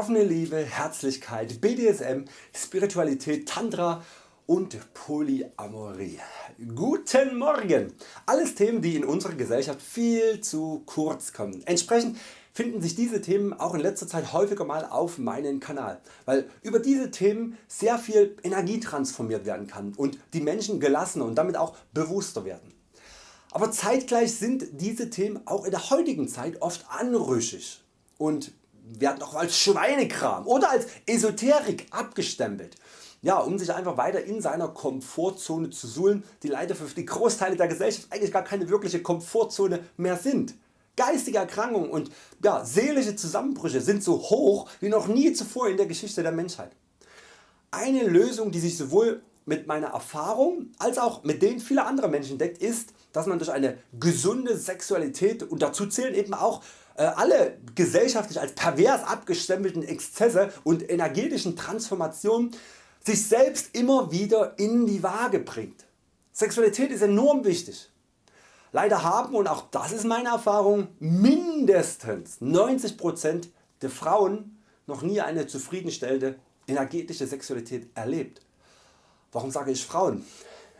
offene Liebe, Herzlichkeit, BDSM, Spiritualität, Tantra und Polyamorie. Guten Morgen! Alles Themen die in unserer Gesellschaft viel zu kurz kommen. Entsprechend finden sich diese Themen auch in letzter Zeit häufiger mal auf meinem Kanal, weil über diese Themen sehr viel Energie transformiert werden kann und die Menschen gelassener und damit auch bewusster werden. Aber zeitgleich sind diese Themen auch in der heutigen Zeit oft anrüchig und werden auch als Schweinekram oder als Esoterik abgestempelt. Ja, um sich einfach weiter in seiner Komfortzone zu suhlen, die leider für die Großteile der Gesellschaft eigentlich gar keine wirkliche Komfortzone mehr sind. Geistige Erkrankungen und ja, seelische Zusammenbrüche sind so hoch wie noch nie zuvor in der Geschichte der Menschheit. Eine Lösung die sich sowohl mit meiner Erfahrung als auch mit denen vieler anderer Menschen deckt ist, dass man durch eine gesunde Sexualität und dazu zählen eben auch alle gesellschaftlich als pervers abgestempelten Exzesse und energetischen Transformationen sich selbst immer wieder in die Waage bringt. Sexualität ist enorm wichtig. Leider haben, und auch das ist meine Erfahrung, mindestens 90% der Frauen noch nie eine zufriedenstellende energetische Sexualität erlebt. Warum sage ich Frauen?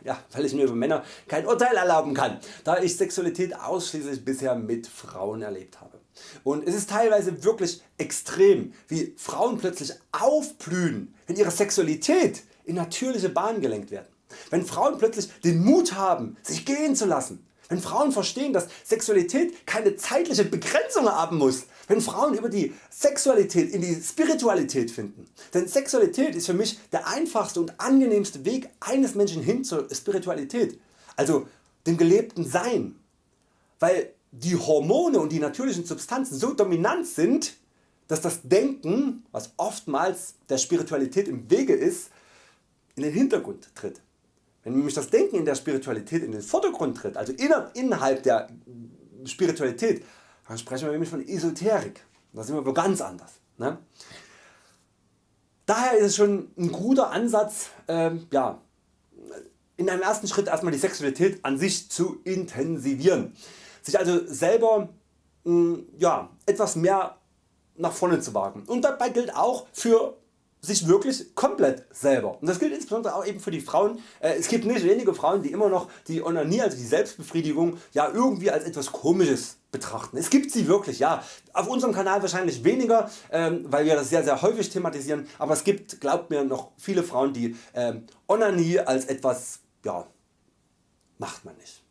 Ja, weil ich mir über Männer kein Urteil erlauben kann, da ich Sexualität ausschließlich bisher mit Frauen erlebt habe. Und es ist teilweise wirklich extrem wie Frauen plötzlich aufblühen wenn ihre Sexualität in natürliche Bahnen gelenkt werden. Wenn Frauen plötzlich den Mut haben sich gehen zu lassen. Wenn Frauen verstehen dass Sexualität keine zeitliche Begrenzung haben muss. Wenn Frauen über die Sexualität in die Spiritualität finden. Denn Sexualität ist für mich der einfachste und angenehmste Weg eines Menschen hin zur Spiritualität, also dem gelebten Sein. Weil die Hormone und die natürlichen Substanzen so dominant sind, dass das Denken, was oftmals der Spiritualität im Wege ist, in den Hintergrund tritt. Wenn nämlich das Denken in der Spiritualität in den Vordergrund tritt, also innerhalb der Spiritualität, dann sprechen wir nämlich von Esoterik. Da sind wir wo ganz anders. Ne? Daher ist es schon ein guter Ansatz, ähm, ja, in einem ersten Schritt erstmal die Sexualität an sich zu intensivieren sich also selber mh, mm, ja, etwas mehr nach vorne zu wagen. Und dabei gilt auch für sich wirklich komplett selber. Und das gilt insbesondere auch eben für die Frauen. Äh, es gibt nicht wenige Frauen die immer noch die Onanie, also die Selbstbefriedigung ja irgendwie als etwas komisches betrachten. Es gibt sie wirklich, ja. Auf unserem Kanal wahrscheinlich weniger, ähm, weil wir das sehr sehr häufig thematisieren, aber es gibt, glaubt mir, noch viele Frauen die ähm, Onanie als etwas, ja, macht man nicht.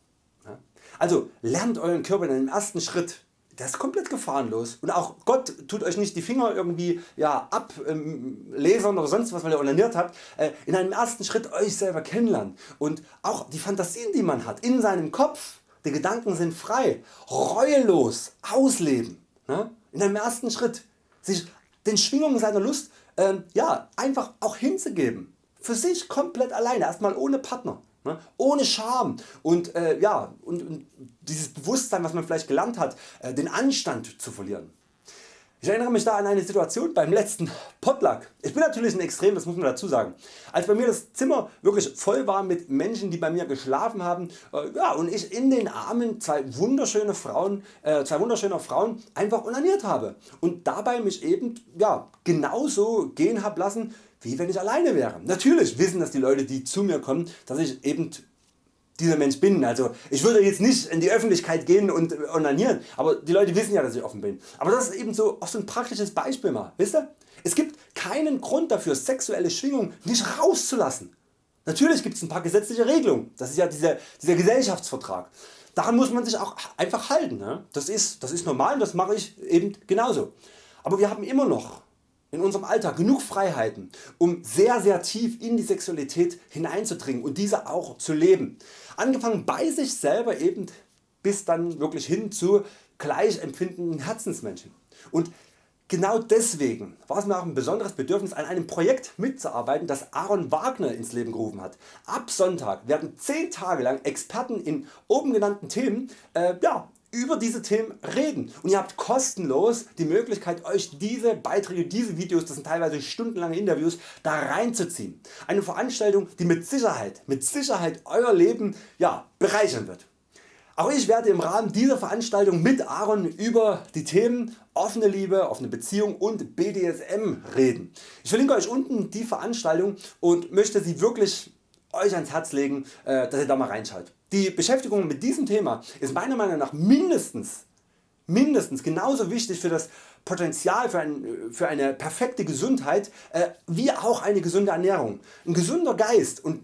Also lernt euren Körper in einem ersten Schritt der ist komplett gefahrenlos. Und auch Gott tut Euch nicht die Finger irgendwie ja, ablesern oder sonst was weil ihr onaniert habt, äh, in einem ersten Schritt Euch selber kennenlernen. Und auch die Fantasien die man hat in seinem Kopf, die Gedanken sind frei, reuelos ausleben, ne? in einem ersten Schritt. Sich den Schwingungen seiner Lust äh, ja, einfach auch hinzugeben, für sich komplett alleine, erstmal ohne Partner. Ne? Ohne Scham und, äh, ja, und, und, dieses Bewusstsein was man vielleicht gelernt hat, äh, den Anstand zu verlieren. Ich erinnere mich da an eine Situation beim letzten Potluck. Ich bin natürlich ein Extrem, das muss man dazu sagen. Als bei mir das Zimmer wirklich voll war mit Menschen die bei mir geschlafen haben äh, ja, und ich in den Armen zwei wunderschöne Frauen, äh, zwei wunderschöner Frauen einfach onaniert habe und dabei mich eben ja, genauso gehen habe lassen wie wenn ich alleine wäre. Natürlich wissen das die Leute die zu mir kommen, dass ich eben dieser Mensch bin. Also ich würde jetzt nicht in die Öffentlichkeit gehen und onanieren, aber die Leute wissen ja dass ich offen bin. Aber das ist eben so, auch so ein praktisches Beispiel mal. Wisst ihr? Es gibt keinen Grund dafür sexuelle Schwingung nicht rauszulassen. Natürlich gibt es ein paar gesetzliche Regelungen, das ist ja dieser, dieser Gesellschaftsvertrag. Daran muss man sich auch einfach halten. Ne? Das, ist, das ist normal und das mache ich eben genauso. Aber wir haben immer noch in unserem Alltag genug Freiheiten um sehr sehr tief in die Sexualität hineinzudringen und diese auch zu leben. Angefangen bei sich selber eben bis dann wirklich hin zu gleich empfindenden Herzensmenschen. Und genau deswegen war es mir auch ein besonderes Bedürfnis an einem Projekt mitzuarbeiten das Aaron Wagner ins Leben gerufen hat. Ab Sonntag werden 10 Tage lang Experten in oben genannten Themen äh, ja, über diese Themen reden und ihr habt kostenlos die Möglichkeit Euch diese Beiträge, diese Videos, das sind teilweise stundenlange Interviews, da reinzuziehen. Eine Veranstaltung die mit Sicherheit, mit Sicherheit Euer Leben ja, bereichern wird. Auch ich werde im Rahmen dieser Veranstaltung mit Aaron über die Themen offene Liebe, offene Beziehung und BDSM reden. Ich verlinke Euch unten die Veranstaltung und möchte sie wirklich Euch ans Herz legen, äh, dass ihr da mal reinschaut. Die Beschäftigung mit diesem Thema ist meiner Meinung nach mindestens, mindestens genauso wichtig für das Potenzial für, ein, für eine perfekte Gesundheit äh, wie auch eine gesunde Ernährung. Ein gesunder Geist und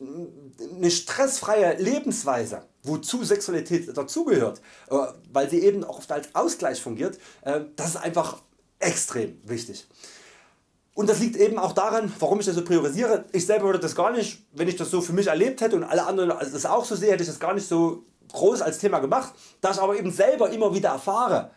eine stressfreie Lebensweise, wozu Sexualität dazugehört, äh, weil sie eben oft als Ausgleich fungiert, das ist einfach extrem wichtig. Und das liegt eben auch daran, warum ich das so priorisiere. Ich selber würde das gar nicht, wenn ich das so für mich erlebt hätte und alle anderen das auch so sehen, hätte ich das gar nicht so groß als Thema gemacht. Da ich aber eben selber immer wieder erfahre,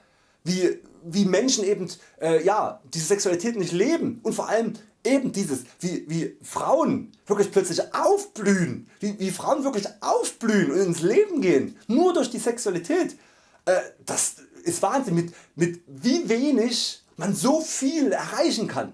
wie, wie Menschen eben äh, ja, diese Sexualität nicht leben und vor allem eben dieses wie, wie Frauen wirklich plötzlich aufblühen, wie, wie Frauen wirklich aufblühen und ins Leben gehen, nur durch die Sexualität. Äh, das ist Wahnsinn mit, mit wie wenig man so viel erreichen kann.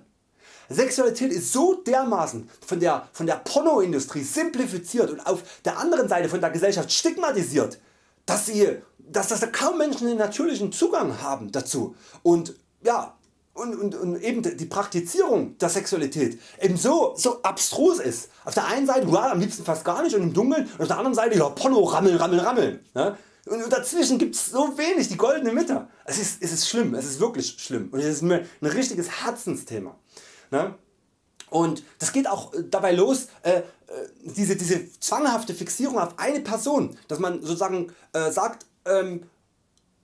Sexualität ist so dermaßen von der, von der Pornoindustrie simplifiziert und auf der anderen Seite von der Gesellschaft stigmatisiert, dass, sie, dass, dass kaum Menschen den natürlichen Zugang haben dazu und ja, und, und, und eben die Praktizierung der Sexualität eben so, so abstrus ist. Auf der einen Seite ja, am liebsten fast gar nicht und im Dunkeln und auf der anderen Seite ja, Porno rammel rammel rammel. Ja? Und dazwischen gibt es so wenig, die goldene Mitte. Es ist, es ist schlimm, es ist wirklich schlimm und es ist mir ein richtiges Herzensthema. Ne? Und das geht auch äh, dabei los, äh, äh, diese, diese zwanghafte Fixierung auf eine Person, dass man sozusagen äh, sagt, ähm,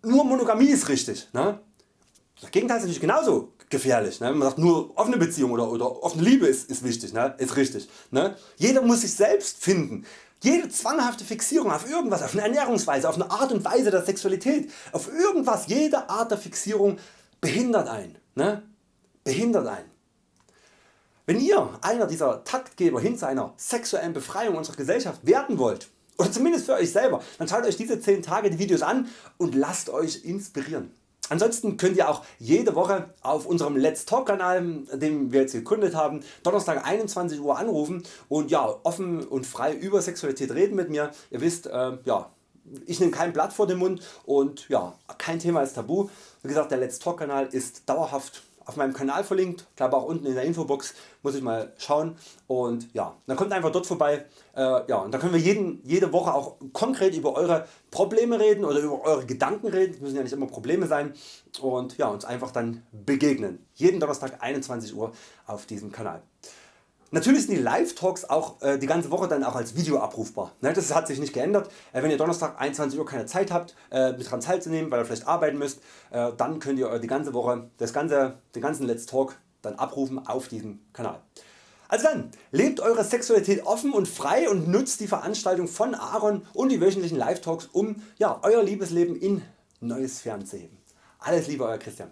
nur Monogamie ist richtig. Ne? Das Gegenteil ist natürlich genauso gefährlich. Ne? Man sagt nur offene Beziehung oder, oder offene Liebe ist, ist wichtig, ne? ist richtig. Ne? Jeder muss sich selbst finden. Jede zwanghafte Fixierung auf irgendwas, auf eine Ernährungsweise, auf eine Art und Weise der Sexualität, auf irgendwas, jede Art der Fixierung behindert einen. Ne? Behindert einen. Wenn ihr einer dieser Taktgeber hin zu einer sexuellen Befreiung unserer Gesellschaft werden wollt, oder zumindest für Euch selber, dann schaut Euch diese 10 Tage die Videos an und lasst Euch inspirieren. Ansonsten könnt ihr auch jede Woche auf unserem Let's Talk Kanal, den wir jetzt gegründet haben, Donnerstag 21 Uhr anrufen und ja, offen und frei über Sexualität reden mit mir. Ihr wisst, äh, ja, ich nehme kein Blatt vor den Mund und ja, kein Thema ist tabu. Wie gesagt, der Let's Talk Kanal ist dauerhaft auf meinem Kanal verlinkt, glaube auch unten in der Infobox, muss ich mal schauen. Und ja, dann kommt einfach dort vorbei. Äh, ja, und da können wir jeden, jede Woche auch konkret über Eure Probleme reden oder über Eure Gedanken reden, das müssen ja nicht immer Probleme sein. Und ja, uns einfach dann begegnen, jeden Donnerstag 21 Uhr auf diesem Kanal. Natürlich sind die Live-Talks auch äh, die ganze Woche dann auch als Video abrufbar. Ne, das hat sich nicht geändert. Äh, wenn ihr Donnerstag 21 Uhr keine Zeit habt äh, mit dran teilzunehmen, weil ihr vielleicht arbeiten müsst, äh, dann könnt ihr die ganze Woche das ganze, den ganzen Let's Talk dann abrufen auf diesem Kanal. Also dann, lebt eure Sexualität offen und frei und nutzt die Veranstaltung von Aaron und die wöchentlichen Live-Talks um ja, Euer Liebesleben in neue Sphären zu heben. Alles Liebe Euer Christian.